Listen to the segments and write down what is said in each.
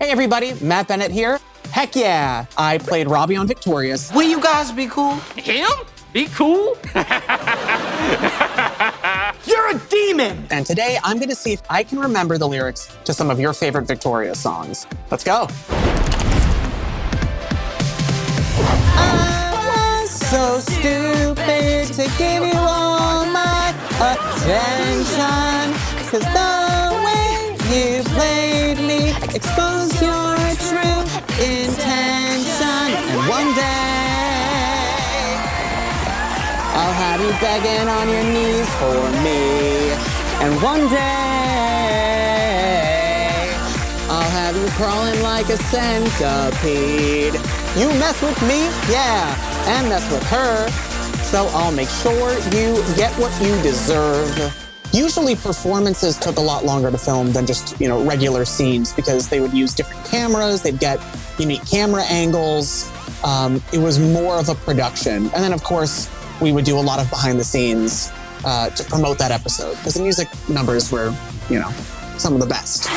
Hey everybody, Matt Bennett here. Heck yeah, I played Robbie on Victorious. Will you guys be cool? Him? Be cool? You're a demon! And today I'm gonna see if I can remember the lyrics to some of your favorite Victorious songs. Let's go. I was so stupid to give you all my attention. Cause the way you exposed your true intention. And one day I'll have you begging on your knees for me. And one day I'll have you crawling like a centipede. You mess with me, yeah, and mess with her. So I'll make sure you get what you deserve. Usually performances took a lot longer to film than just, you know, regular scenes because they would use different cameras, they'd get unique camera angles. Um, it was more of a production. And then of course, we would do a lot of behind the scenes uh, to promote that episode because the music numbers were, you know, some of the best.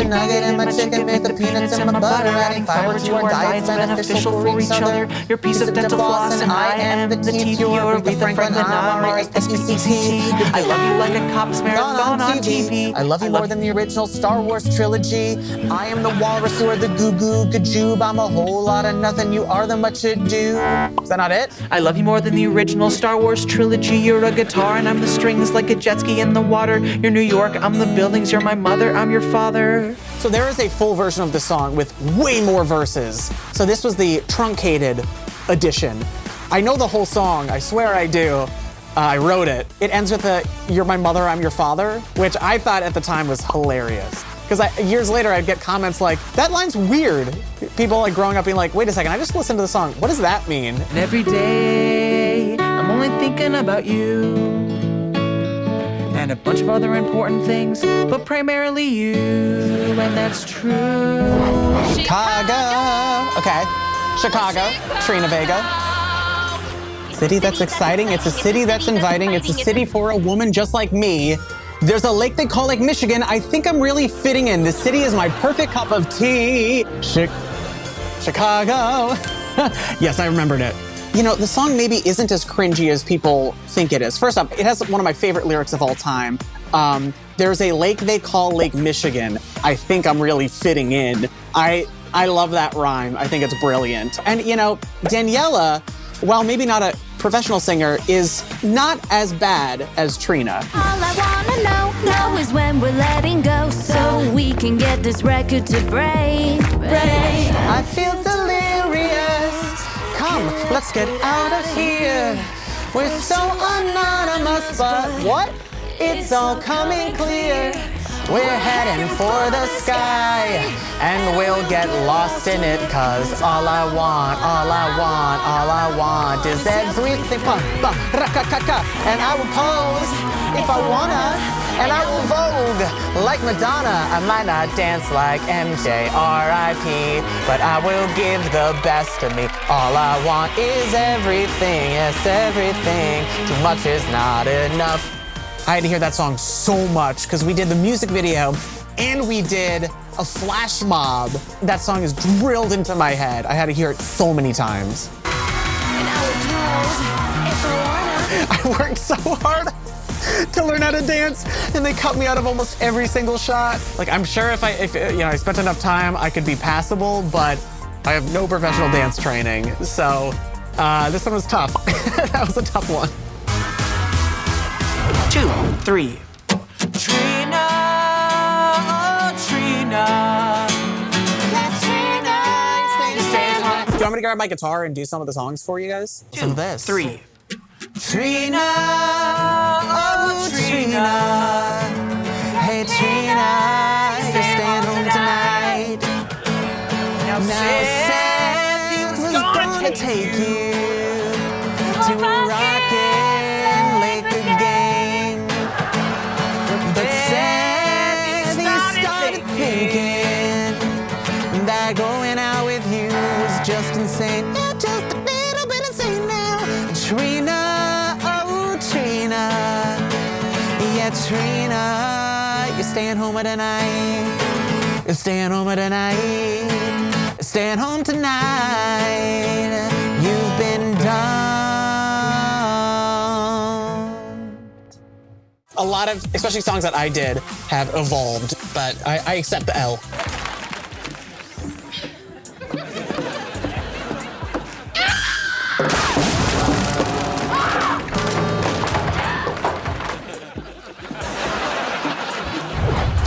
You're nugget and my chicken, make the peanuts in my butter, adding fiber to our diets beneficial for each other. Your piece of dental floss, and I am the teeth. You're Aretha Franklin, I'm R-S-P-C-T. I love you like a cop's marathon on TV. I love you more than the original Star Wars trilogy. I am the walrus, you are the goo goo gajoob. I'm a whole lot of nothing, you are the much ado. Is that not it? I love you more than the original Star Wars trilogy. You're a guitar, and I'm the strings like a jet ski in the water. You're New York, I'm the buildings. You're my mother, I'm your father. So there is a full version of the song with way more verses. So this was the truncated edition. I know the whole song, I swear I do. Uh, I wrote it. It ends with a "You're my mother, I'm your father," which I thought at the time was hilarious. Because years later, I'd get comments like, "That line's weird." People like growing up being like, "Wait a second, I just listened to the song. What does that mean?" And every day, I'm only thinking about you. And a bunch of other important things, but primarily you, and that's true. Chicago. Okay. Chicago. Trina Vega. City that's exciting. It's a city that's inviting. It's a city for a woman just like me. There's a lake they call Lake Michigan. I think I'm really fitting in. The city is my perfect cup of tea. Chi- Chicago. yes, I remembered it. You know, the song maybe isn't as cringy as people think it is. First off, it has one of my favorite lyrics of all time. Um, there's a lake they call Lake Michigan. I think I'm really fitting in. I I love that rhyme. I think it's brilliant. And you know, Daniella, while maybe not a professional singer, is not as bad as Trina. All I wanna know, know is when we're letting go, so we can get this record to break, break. I feel delirious. Let's get out of here. We're so anonymous, but what? It's all coming clear. We're heading for the sky, and we'll get lost in it, cause all I want, all I want, all I want is everything. And I will pose if I wanna, and I will vogue like Madonna. I might not dance like MJ, R.I.P., but I will give the best of me. All I want is everything, yes, everything. Too much is not enough. I had to hear that song so much because we did the music video and we did a flash mob. That song is drilled into my head. I had to hear it so many times. I worked so hard to learn how to dance and they cut me out of almost every single shot. Like I'm sure if I if you know I spent enough time I could be passable, but I have no professional dance training. So uh, this one was tough. that was a tough one. Two, three. Trina, oh, Trina. Do you want me to grab my guitar and do some of the songs for you guys? Listen to this. Three. Trina, oh Trina, hey Trina, you're staying home tonight. Now, Now Seth, he was gonna take you. to a Trina. You're staying home tonight? You're staying home tonight? Staying home tonight. You've been done. A lot of, especially songs that I did, have evolved, but I, I accept the L.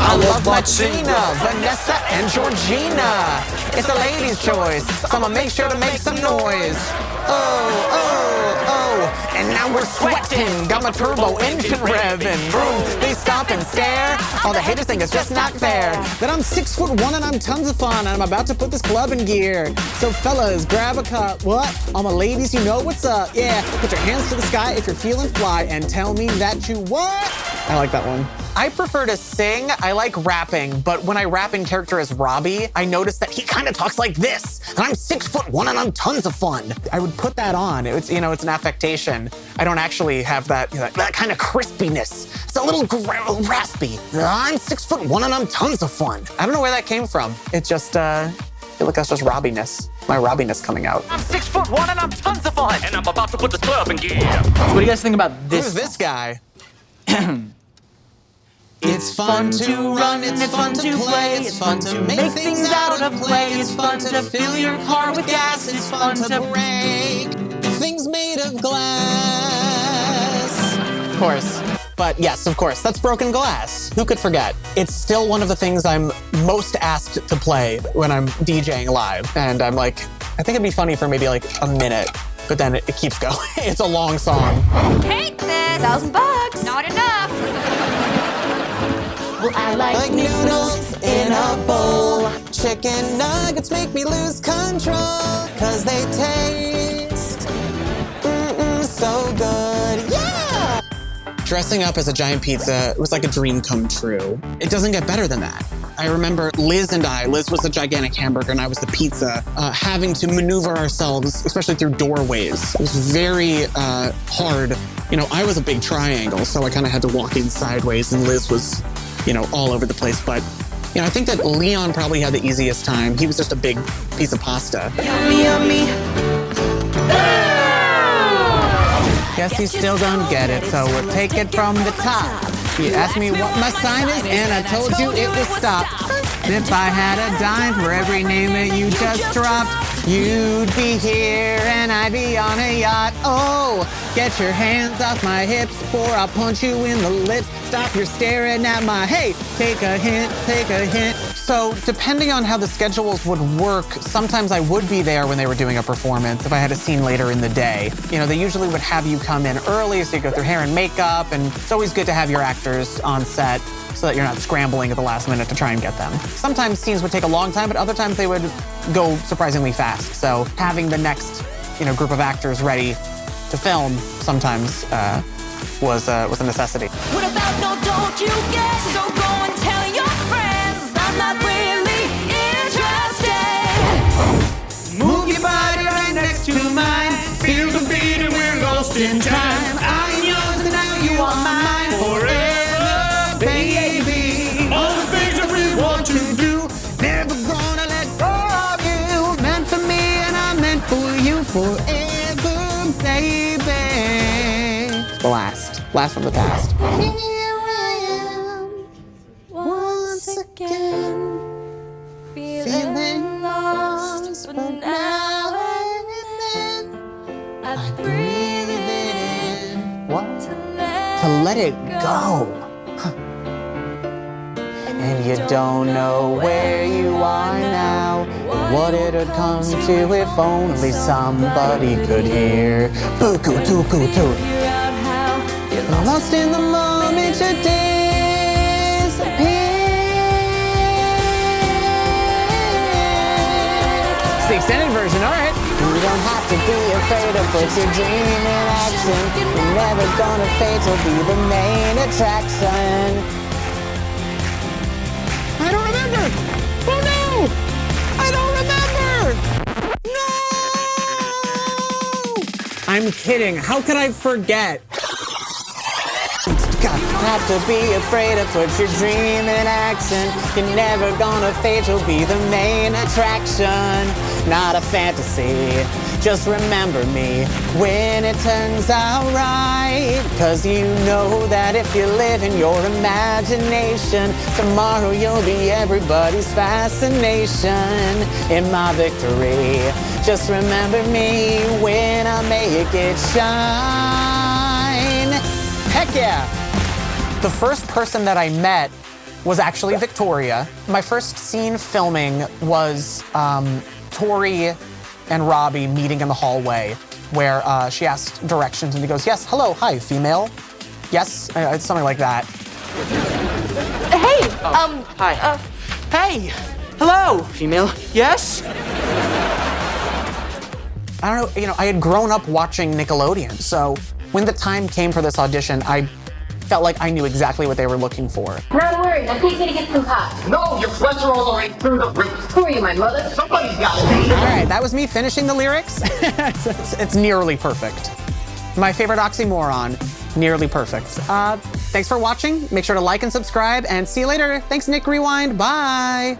I love my Trina, Vanessa, and Georgina. It's a lady's choice, so I'ma make sure to make some noise. Oh, oh, oh, and now we're sweating. Got my turbo engine revving. Boom, they stop and stare. All the haters think it's just not fair. That I'm six foot one and I'm tons of fun, and I'm about to put this club in gear. So fellas, grab a cup. What? All my ladies, you know what's up. Yeah, put your hands to the sky if you're feeling fly, and tell me that you what? I like that one. I prefer to sing. I like rapping, but when I rap in character as Robbie, I notice that he kind of talks like this. And I'm six foot one and I'm tons of fun. I would put that on. It's you know, it's an affectation. I don't actually have that you know, that kind of crispiness. It's a little gra- raspy. I'm six foot one and I'm tons of fun. I don't know where that came from. It just uh, I feel like that's just Robbiness. My Robbiness coming out. I'm six foot one and I'm tons of fun. And I'm about to put this club in gear. What do you guys think about this? Who's this guy? It's fun to run, it's fun to play, it's fun to make things out of play, it's fun to fill your car with gas, it's fun to break things made of glass. Of course. But yes, of course, that's broken glass. Who could forget? It's still one of the things I'm most asked to play when I'm DJing live. And I'm like, I think it'd be funny for maybe like a minute, but then it, it keeps going. it's a long song. Hate this. Thousand bucks. Not enough. I like, Like noodles in a bowl. Chicken nuggets make me lose control. Cause they taste mm-mm, so good. Yeah! Dressing up as a giant pizza was like a dream come true. It doesn't get better than that. I remember Liz and I, Liz was the gigantic hamburger and I was the pizza, uh, having to maneuver ourselves, especially through doorways. It was very uh, hard. You know, I was a big triangle, so I kind of had to walk in sideways, and Liz was, you know, all over the place. But, you know, I think that Leon probably had the easiest time. He was just a big piece of pasta. Yummy, yummy. Guess you still don't get it, so we'll take it from the top. You asked me what my sign is, and I told you it was stop. If I had a dime for every name that you just dropped, you'd be here and I'd be on a yacht. Oh, get your hands off my hips before I punch you in the lips. Stop your staring at my hey, take a hint, take a hint. So, depending on how the schedules would work, sometimes I would be there when they were doing a performance if I had a scene later in the day. You know, they usually would have you come in early so you go through hair and makeup, and it's always good to have your actors on set so that you're not scrambling at the last minute to try and get them. Sometimes scenes would take a long time, but other times they would go surprisingly fast. So having the next, you know, group of actors ready to film sometimes uh, was uh, was a necessity. What about no don't you get? So go and tell your friends I'm not really interested. Move your body right next to mine. Feel the beat and we're lost in time. I'm yours and now you are mine forever, baby. All the things that we want to do, never gonna let go of you. Meant for me and I'm meant for you forever, baby. Blast, blast from the past. Once again, feeling lost, but now and then I breathe it in What? to let, To let it go. And you don't know where you are now. What it'd come to if only somebody could hear. Boo-coo, doo-coo, doo. figure out how you're lost. In the moment you disappear. It's the extended version, all right. You don't have to be afraid to put your dream in action. You're never gonna fade to be the main attraction. I'm kidding. How could I forget? God, have to be afraid to put your dream in action. You're never gonna fade, you'll be the main attraction. Not a fantasy, just remember me when it turns out right. Cause you know that if you live in your imagination, tomorrow you'll be everybody's fascination. In my victory, just remember me when I make it shine. Heck yeah! The first person that I met was actually Victoria. My first scene filming was um, Tori and Robbie meeting in the hallway where uh, she asked directions and he goes, Yes, hello, hi, female. Yes, uh, it's something like that. Hey, um, Hi. uh, Hey. Hello, female. Yes? I don't know, you know, I had grown up watching Nickelodeon, so when the time came for this audition, I felt like I knew exactly what they were looking for. Not worry, I'm taking to get some pop. No, your cholesterol's already through the roof. Who are you, my mother? Somebody's got to be. All right, that was me finishing the lyrics. it's, it's nearly perfect. My favorite oxymoron, nearly perfect. Uh, thanks for watching. Make sure to like and subscribe, and see you later. Thanks, Nick Rewind. Bye.